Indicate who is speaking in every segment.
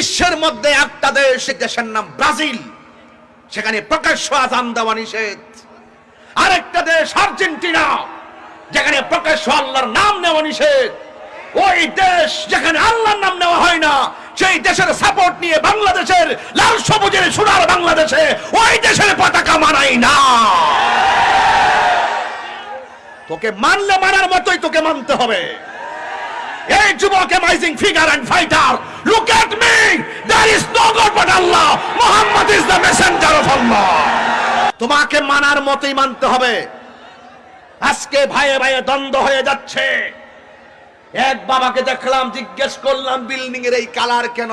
Speaker 1: বিশ্বের মধ্যে একটা দেশ দেশের নাম ব্রাজিল। সেখানে প্রকাশ্য আজান দেওয়া নিষেধ। আরেকটা দেশ, আর্জেন্টিনা। যেখানে প্রকাশ্য আল্লাহর নাম নেওয়া নিষেধ। ওই দেশ যেখানে আল্লাহর নাম নেওয়া হয় না, সেই দেশের সাপোর্ট নিয়ে বাংলাদেশের লাল সবুজের সোনার বাংলাদেশে ওই দেশের পতাকা মানাই না। তোকে মানলে মানার মতোই তোকে মানতে হবে। এই যুবক amazing figure and fighter look at me there is no god but Allah Muhammad is the messenger of Allah তোমাকে মানার মতোই মানতে হবে। আজকে ভাইয়ে ভাইয়ে দ্বন্দ্ব হয়ে যাচ্ছে। এক বাবাকে দেখলাম, জিজ্ঞেস করলাম বিল্ডিং এর এই কালার কেন?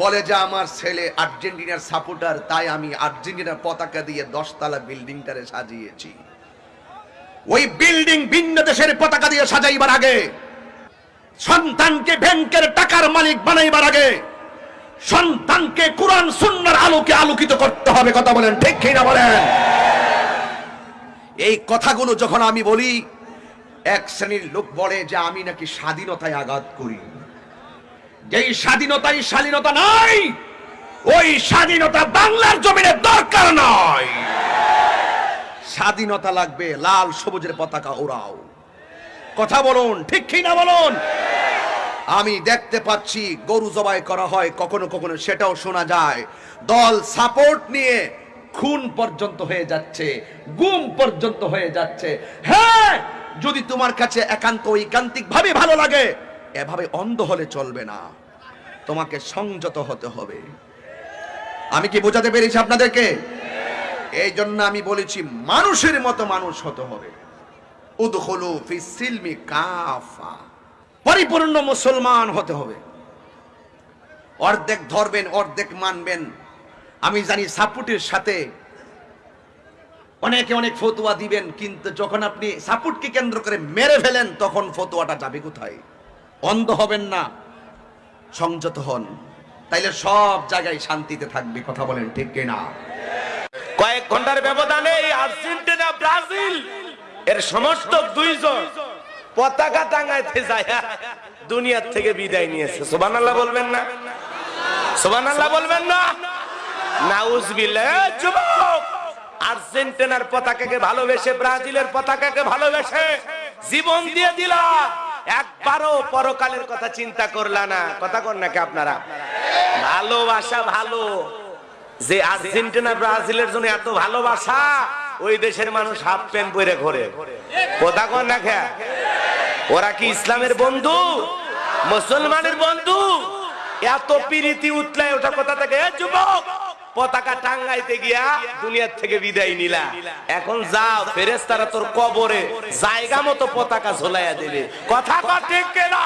Speaker 1: বলে যে, আমার ছেলে আর্জেন্টিনার সাপোর্টার তাই আমি আর্জেন্টিনার পতাকা দিয়ে দশতলা বিল্ডিংটারে সাজিয়েছি। ওই বিল্ডিং ভিন্ন দেশের পতাকা দিয়ে সাজাইবার আগে সন্তানকে ব্যাংকের টাকার মালিক বানাইবার আগে সন্তানকে কোরআন সুন্নার আলোকে আলোকিত করতে হবে, কথা বলেন ঠিক কিনা বলেন? এই কথাগুলো যখন আমি বলি, এক শ্রেণির লোক বলে যে আমি নাকি স্বাধীনতায় আঘাত করি। যেই স্বাধীনতাই স্বাধীনতা নাই, ওই স্বাধীনতা বাংলার জমিনে দরকার নয় স্বাধীনতা লাগবে লাল সবুজের পতাকা ওরাও কথা বলুন, ঠিক কি না বলুন? আমি দেখতে পাচ্ছি গরু জবাই করা হয়, কখনো কখনো সেটাও শোনা যায়। দল সাপোর্ট নিয়ে খুন পর্যন্ত হয়ে যাচ্ছে, গুম পর্যন্ত হয়ে যাচ্ছে। হ্যাঁ যদি তোমার কাছে একান্ত ঐকান্তিক ভাবে ভালো লাগে, এভাবে অন্ধ হলে চলবে না। তোমাকে সংযত হতে হবে। আমি কি বোঝাতে পেরেছি আপনাদেরকে? এই জন্য আমি বলেছি, মানুষের মতো মানুষ হতে হবে। উদখলু ফি সিলমি কাফা। পরিপূর্ণ মুসলমান হতে হবে। অর্ধেক ধরবেন অর্ধেক মানবেন। আমি জানি সাপুটের সাথে অনেকে অনেক ফতুয়া দিবেন কিন্তু যখন আপনি সাপুটকে কেন্দ্র করে মেরে ফেলেন তখন ফতুয়াটা যাবে কোথায়? অন্ধ হবেন না সংযত হন। তাইলে সব জায়গায় শান্তিতে থাকবে কথা বলেন ঠিক কিনা?
Speaker 2: কয়েক ঘণ্টার ব্যবধানে আর্জেন্টিনা ব্রাজিল এর সমর্থক দুইজন। পতাকা টাঙ্গাইতে যায়। দুনিয়ার থেকে বিদায় নিয়েছে। সোবান আল্লাহ বলবেন না? সোবান আল্লাহ বলবেন না? এ যুবক! আর্জেন্টিনার পতাকাকে ভালোবেসে, ব্রাজিলের পতাকাকে ভালোবেসে জীবন দিয়ে দিলা। একবারও পরকালের কথা চিন্তা করলা না। কথা কর নাকি আপনারা? ভালোবাসা ভালো। যে আর্জেন্টিনা, ব্রাজিলের জন্য এত ভালোবাসা ওই দেশের মানুষ হাফ প্যান্ট পরে ঘোরে। কথা কর না খা ওরা কি ইসলামের বন্ধু? মুসলমানের বন্ধু? এত পিরিতি উতলায় ওটা কথা থেকে যুবক, পতাকা টাঙ্গাইতে গিয়া দুনিয়ার থেকে বিদায় নিলা। এখন যাও ফেরেস্তারা তোর কবরে জায়গা মতো পতাকা ঝোলাইয়া দেবে। কথা কর ঠিক কেনা?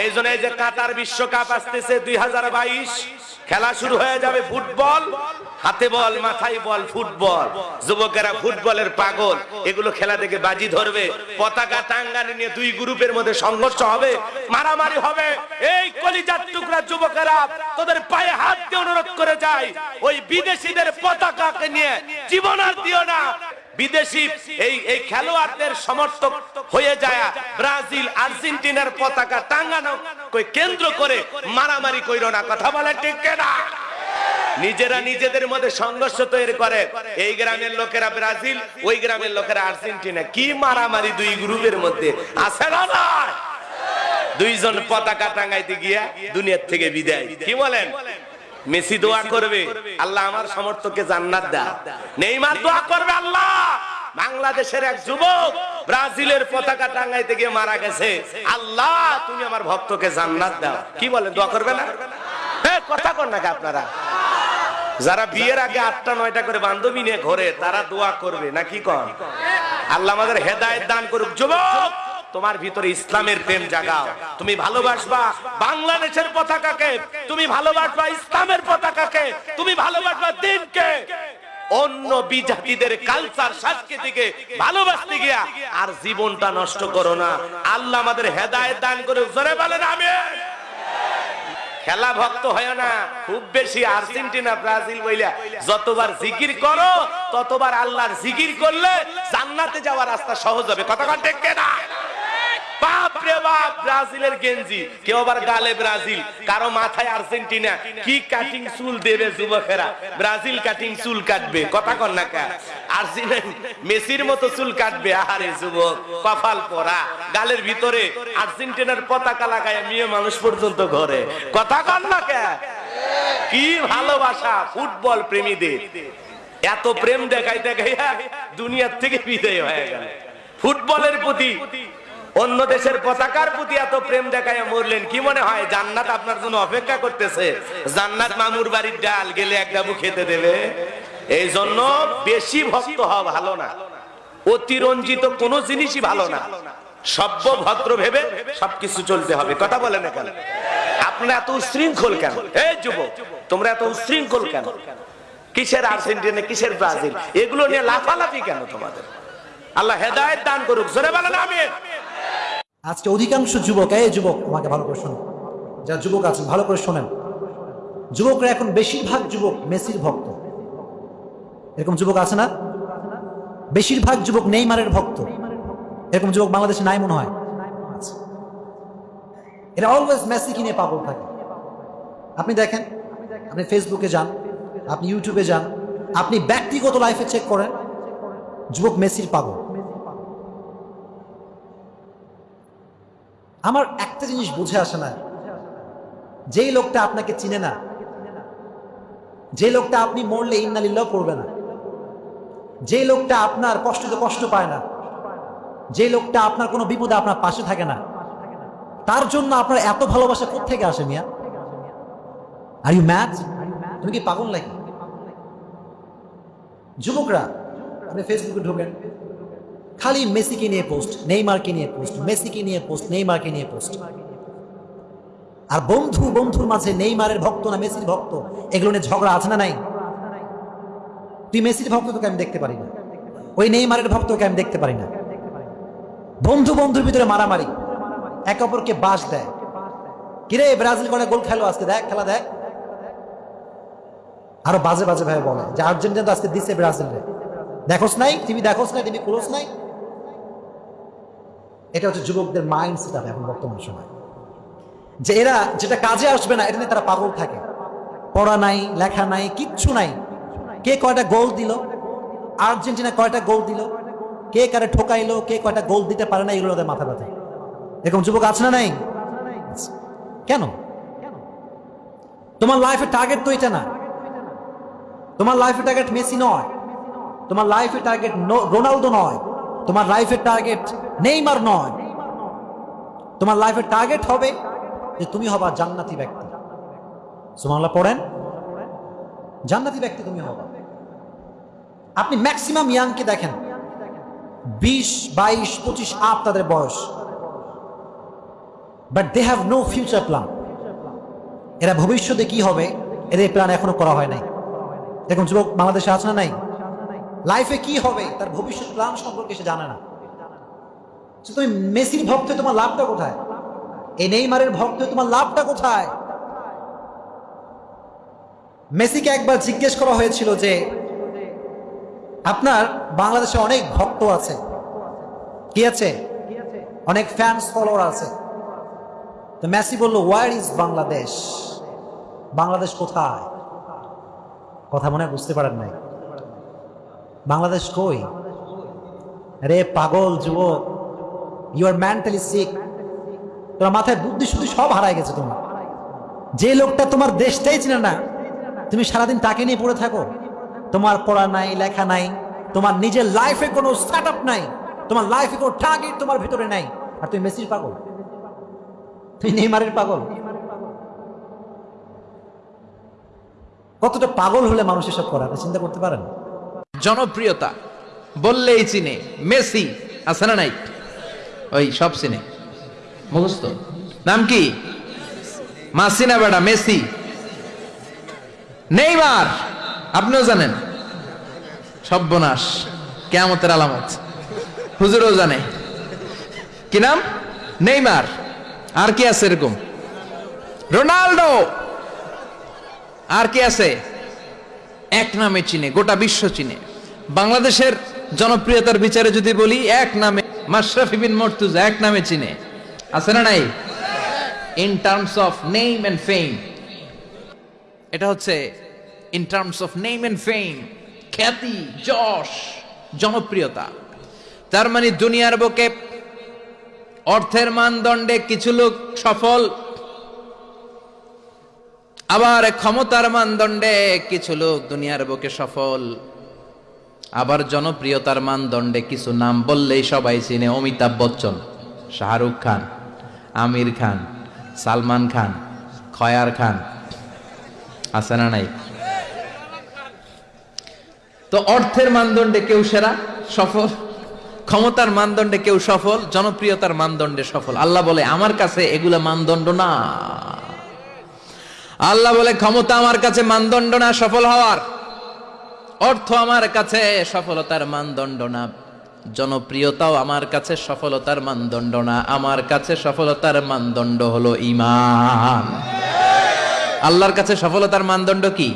Speaker 2: এই জন্য এই যে কাতার বিশ্বকাপ আসতেছে দুই হাজার বাইশ খেলা শুরু হয়ে যাবে ফুটবল। হাতে বল, মাথায় বল, ফুটবল। যুবকেরা ফুটবলের পাগল। এগুলো খেলা দেখে বাজি ধরবে। পতাকা টাঙ্গানে নিয়ে দুই গ্রুপের মধ্যে সংঘর্ষ হবে। মারামারি হবে। এই কলিজার টুকরা যুবকেরা তোদের পায়ে হাত দিয়ে অনুরোধ করে যায়। ওই বিদেশিদের পতাকাকে নিয়ে জীবন আর দিও না। বিদেশি এই এই খেলোয়াড়দের সমর্থক হয়ে যায় ব্রাজিল, আর্জেন্টিনার পতাকা টাঙ্গানো কই কেন্দ্র করে মারামারি কইরো না, কথা বলে ঠিক না নিজেরা নিজেদের মধ্যে সংঘর্ষ তৈরি করে। এই গ্রামের লোকেরা ব্রাজিল, ওই গ্রামের লোকেরা আর্জেন্টিনা। কি মারামারি দুই গ্রুপের মধ্যে? আছে না না দুইজন পতাকা টাঙ্গাইতে গিয়া দুনিয়ার থেকে বিদায়। কি বলেন? মেসি দোয়া করবে। আল্লাহ আমার সমর্থককে জান্নাত দা নেইমার দোয়া করবে আল্লাহ। বাংলাদেশের এক যুবক ব্রাজিলের পতাকা টাঙ্গাইতে গিয়ে মারা গেছে। আল্লাহ, তুমি আমার ভক্তকে জান্নাত দাও। কি বলেন, দোয়া করবে না? হ্যাঁ কথা কর নাকি আপনারা? যারা বিয়ের আগে আটটা, নয়টা করে বান্ধবী নিয়ে ঘরে, তারা দোয়া করবে, না কি কন? আল্লাহ আমাদের হেদায়েত দান করুক। যুবক, তোমার ভিতরে ইসলামের প্রেম জাগাও। তুমি ভালোবাসবা বাংলাদেশের পতাকাকে, তুমি ভালোবাসবা ইসলামের পতাকাকে, তুমি ভালোবাসবা দিনকে। অন্য বিজাতিদের কালচার সংস্কৃতিকে ভালোবাসতে গিয়া আর জীবনটা নষ্ট করো না। আল্লাহ আমাদের হেদায়েত দান করে জোরে বলেন, আমিন। খেলা ভক্ত হয় না, খুব বেশি আর্জেন্টিনা, ব্রাজিল বইলা। যতবার জিকির করো, ততবার আল্লাহর জিকির করলে জান্নাতে যাওয়ার রাস্তা সহজ হবে। কথা ঠিক না আবার ব্রাজিলের গেঞ্জি। কেউ আবার গালে ব্রাজিল, কারও মাথায় আর্জেন্টিনা। কি কাটিং চুল দেবে যুবকেরা? ব্রাজিল কাটিং চুল কাটবে, কথা না মেসির মতো চুল কাটবে যুবক, কপাল পরা গালের ভিতরে আর্জেন্টিনার পতাকা লাগায় মেয়ে মানুষ পর্যন্ত ঘরে। কথা কর না কে কি ভালোবাসা ফুটবল প্রেমীদের। এত প্রেম দেখাই দেখাইয়া দুনিয়ার থেকে বিদায় হয়ে গেল। ফুটবলের প্রতি অন্য দেশের পতাকার প্রতি এত প্রেম দেখায় মরলেন, কি মনে হয় জান্নাত আপনার জন্য অপেক্ষা করতেছে? জান্নাত মামুর বাড়ির ডাল গেলে এক ডাবু খেতে দেবে? এই জন্য বেশি ভক্ত হওয়া ভালো না। অতিরঞ্জিত কোনো জিনিসই ভালো না। সভ্য ভদ্র ভেবে সবকিছু চলতে হবে। কথা বলে না কেন আপনারা এত উশৃঙ্খল কেন? এই যুবক, তোমরা এত উশৃঙ্খল কেন? কিসের আর্জেন্টিনা, কিসের ব্রাজিল? এগুলো নিয়ে লাফালাফি কেন তোমাদের? আল্লাহ হেদায়েত দান করুক। জোরে বলেন, আমিন।
Speaker 3: আজকে অধিকাংশ যুবক, এই যুবক, আমাকে ভালো করে শোনেন। যারা যুবক আছেন, ভালো করে শোনেন। যুবকরা এখন বেশিরভাগ যুবক মেসির ভক্ত। এরকম যুবক আছে না? বেশিরভাগ যুবক নেইমারের ভক্ত। এরকম যুবক বাংলাদেশে নাই মনে হয়। এরা অলওয়েজ মেসি কিনে পাগল থাকে। আপনি দেখেন, আপনি ফেসবুকে যান, আপনি ইউটিউবে যান, আপনি ব্যক্তিগত লাইফে চেক করেন, যুবক মেসির পাগল। আমার একটা জিনিস বুঝে আসে না। যেই লোকটা আপনাকে চিনে না যে লোকটা আপনি মরলে ইন্নালিল্লাহ করবে না যে লোকটা আপনার কষ্টতে কষ্ট পায় না যে লোকটা আপনার কোনো বিপদে আপনার পাশে থাকে না, তার জন্য আপনার এত ভালোবাসা থেকে আসে মিয়া? আর ইউ ম্যাচ তুমি কি পাগল নাকি? যুবকরা, আপনি ফেসবুকে ঢোকেন। খালি মেসিকে নিয়ে পোস্ট, নেইমারকে নিয়ে পোস্ট, মেসিকে নিয়ে পোস্ট, নেইমারকে নিয়ে পোস্ট। আর বন্ধু, বন্ধুর মাঝে নেইমারের ভক্ত না মেসির ভক্ত, এগুলো নিয়ে ঝগড়া আছে না নাই? তুই মেসির ভক্ত তোকে আমি দেখতে পারি না। ওই নেইমারের ভক্তকে আমি দেখতে পারি না। বন্ধু, বন্ধুর ভিতরে মারামারি, একে অপরকে বাস দেয়। কিরে, ব্রাজিল করে গোল খেলো আজকে? দেখ, খেলা দেখ। আরও বাজে বাজে ভাবে বলে যে আর্জেন্টিনা তো আজকে দিচ্ছে ব্রাজিল দেখোস নাই? টিভি দেখোস নাই? টিভি খুলোস নাই? এটা হচ্ছে যুবকদের মাইন্ড সেট এখন বর্তমান সময়। যে এরা যেটা কাজে আসবে না, এটা নিয়ে তারা পাগল থাকে। পড়া নাই, লেখা নাই, কিচ্ছু নাই। কে কয়টা গোল দিল? আর্জেন্টিনা কয়টা গোল দিল? কে কারে ঠোকাইলো? কে কয়টা গোল দিতে পারে না? এগুলো ওদের মাথা ব্যথা। এরকম যুবক আছে না নাই? কেন? তোমার লাইফের টার্গেট তো এটা না। তোমার লাইফের টার্গেট মেসি নয়। তোমার লাইফের টার্গেট রোনালদো নয়। তোমার লাইফের টার্গেট নেইমার নয়। তোমার লাইফের টার্গেট হবে যে তুমি হবা জান্নাতি ব্যক্তি। সুমাল্লাহ পড়েন। জান্নাতি ব্যক্তি তুমি হবা। আপনি ম্যাক্সিমাম ইয়াংকে দেখেন। বিশ, বাইশ, পঁচিশ আপ তাদের বয়স। But they have no future plan এরা ভবিষ্যতে কি হবে? এদের প্ল্যান এখনও করা হয় নাই। এরকম যুবক বাংলাদেশে আছে না নাই? লাইফে কি হবে? তার ভবিষ্যৎ প্ল্যান সম্পর্কে সে জানে না। তুমি মেসির ভক্ত তোমার লাভটা কোথায়? এই নেইমারের ভক্ত তোমার লাভটা কোথায়? মেসিকে একবার জিজ্ঞেস করা হয়েছিল যে, আপনার বাংলাদেশে অনেক ভক্ত আছে। কি আছে? অনেক ফ্যান্স ফলোয়ার আছে। তো মেসি বলল ওয়ার ইজ বাংলাদেশ বাংলাদেশ কোথায়? কথা মনে বুঝতে পারেন নাই। বাংলাদেশ কই? রে পাগল যুবক ইউ আর মেন্টালি সিক তোমার মাথায় বুদ্ধি শুদ্ধি সব হারায় গেছে তোমার। যে লোকটা তোমার দেশটাই চিনে না, তুমি সারাদিন তাকে নিয়ে পড়ে থাকো। তোমার পড়া নাই, লেখা নাই, তোমার নিজের লাইফে কোনো স্টার্ট আপ নাই, তোমার লাইফে কোনো টার্গেট তোমার ভিতরে নাই। আর তুমি মেসির পাগল? তুমি নেইমারের পাগল? কতটা পাগল হলে মানুষ এসব করে চিন্তা করতে পারেন?
Speaker 4: জনপ্রিয়তা, বললেই চিনে, মেসি, আছে না নাই? ওই সব চিনে। মুখস্থ। নাম কি? মাসিনা বেটা, মেসি। নেইমার, আপনিও জানেন? সব্যনাশ কেয়ামতের আলামত। হুজুরও জানে। কি নাম? নেইমার। আর কি আছে এরকম? রোনাল্ডো। আর কি আছে? এক নামে চিনে, গোটা বিশ্ব চিনে। বাংলাদেশের জনপ্রিয়তার বিচারে যদি বলি, এক নামে মাশরাফি বিন মর্তুজা এক নামে চিনে। আছে না নাই? In terms of name and fame এটা হচ্ছে in terms of name and fame খ্যাতি, যশ, জনপ্রিয়তা। তার মানে দুনিয়ার বুকে অর্থের মানদণ্ডে কিছু লোক সফল, আবার ক্ষমতার মানদণ্ডে কিছু লোক দুনিয়ার বুকে সফল। আবার জনপ্রিয়তার মানদণ্ডে কিছু নাম বললেই সবাই চিনে অমিতাভ বচ্চন, শাহরুখ খান, আমির খান, সালমান খান, খয়ার খান। আছে না নাই? তো অর্থের মানদণ্ডে কেউ সেরা, সফল। ক্ষমতার মানদণ্ডে কেউ সফল, জনপ্রিয়তার মানদণ্ডে সফল। আল্লাহ বলে, আমার কাছে এগুলা মানদণ্ড না। আল্লাহ বলে, ক্ষমতা আমার কাছে মানদণ্ড না, সফল হওয়ার। অর্থ আমার কাছে, সফলতার মানদণ্ড না। জনপ্রিয়তাও আমার কাছে, সফলতার মানদণ্ড না। আমার কাছে সফলতার মানদণ্ড হলো ইমান আল্লাহর কাছে সফলতার মানদণ্ড কি?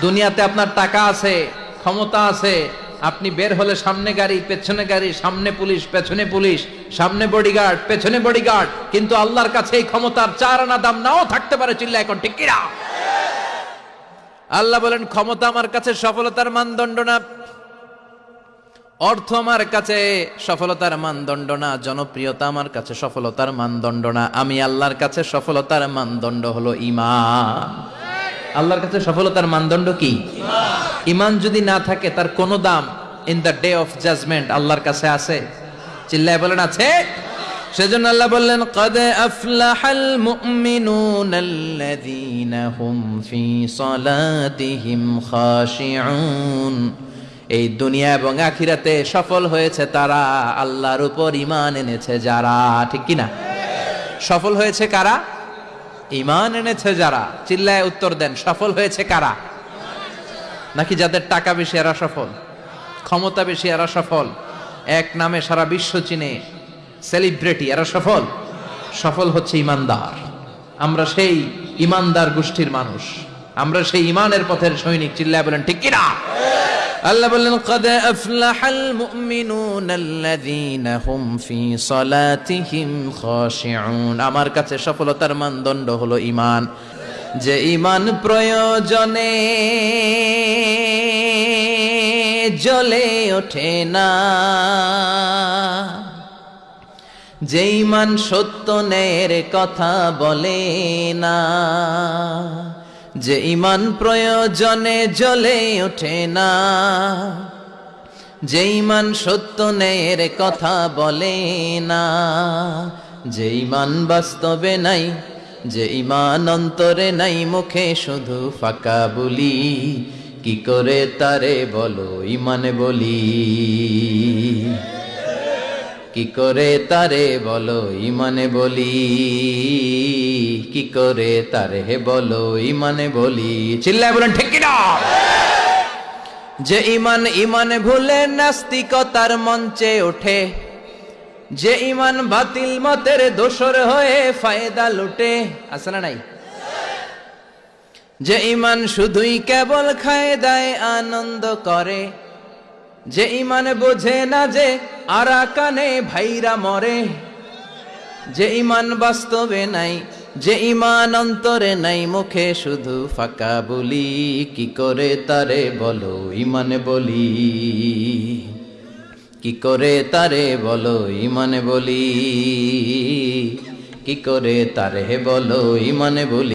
Speaker 4: দুনিয়াতে আপনার টাকা আছে, ক্ষমতা আছে। আপনি বের হলে সামনে গাড়ি, পেছনে গাড়ি, সামনে পুলিশ, পেছনে পুলিশ, সামনে বডিগার্ড পেছনে বডিগার্ড কিন্তু আল্লাহর কাছে এই ক্ষমতার চার আনা দাম নাও থাকতে পারে চিল্লা এখন, ঠিক কিনা? আল্লাহ বলেন, ক্ষমতা আমার কাছে, সফলতার মানদণ্ড না। অর্থ আমার কাছে, সফলতার মানদণ্ড না। জনপ্রিয়তা আমার কাছে, সফলতার মানদণ্ড না। আমি আল্লাহর কাছে সফলতার মানদণ্ড হলো ইমান আল্লাহর কাছে সফলতার মানদণ্ড কি? ইমান যদি না থাকে, তার কোনো দাম in the day of judgement আল্লাহর কাছে আছে? চিল্লায় বলেন, আছে। সেজন্য আল্লাহ বললেন, কদে আফলাহাল মুমিনুন আল্লাযীনা হুম ফি সালাতিহিম খাশিউন। এই দুনিয়া এবং আখিরাতে সফল হয়েছে তারা, আল্লাহর উপর ইমান এনেছে যারা, ঠিক কি না সফল হয়েছে কারা? ইমান এনেছে যারা। চিল্লায় উত্তর দেন, সফল হয়েছে কারা? নাকি যাদের টাকা বেশি এরা সফল? ক্ষমতা বেশি এরা সফল? এক নামে সারা বিশ্ব চিনে সেলিব্রিটি, এরা সফল। সফল হচ্ছে ইমানদার। আমরা সেই ইমানদার গোষ্ঠীর মানুষ। আমরা সেই ইমানের পথের সৈনিক। চিল্লায় বলেন, ঠিক কিনা? আল্লাহ বললেন, কদ আফলাহাল মুমিনুন আল্লাযীনা হুম ফি সালাতিহিম খাশিউন। আমার কাছে সফলতার মানদণ্ড হলো ঈমান। যে ঈমান প্রয়োজনে জ্বলে ওঠে না। যে ঈমান সত্য ন্যায়ের কথা বলে না, যে ইমান প্রয়োজনে জ্বলে ওঠে না যে ইমান সত্য ন্যায়ের কথা বলে না, যে ইমান বাস্তবে নাই, যে ইমান অন্তরে নাই, মুখে শুধু ফাঁকা বলি, কি করে তারে বলো ইমানে বলি? কি করে তারে বলো ইমানে বলি? কি করে তারে বলো ইমানে বলি? চিল্লায় বলেন, ঠিক কিনা? যে ইমান ইমানে ভুলে নাস্তিকতার মঞ্চে ওঠে, যে ইমান বাতিল মতের দোসর হয়ে ফায়দা লুটে, আছে না নাই? যে ইমান শুধুই কেবল খায় দায় আনন্দ করে যে ইমান বোঝে না যে আরাকানে ভাইরা মরে। যে ইমান বাস্তবে নাই, যে ইমান অন্তরে নাই, মুখে শুধু ফাঁকা বলি, কি করে তারে বলো ইমানে বলি? কি করে তারে বলো ইমানে বলি? কি করে তারে বলো ইমানে বলি?